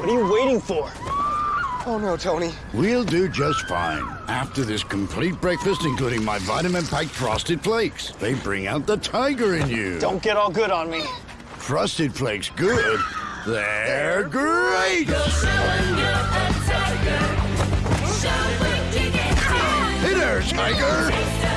What are you waiting for? Oh no, Tony. We'll do just fine. After this complete breakfast, including my vitamin-packed Frosted Flakes. They bring out the tiger in you. Don't get all good on me. Frosted Flakes good? They're great! Hey there, tiger!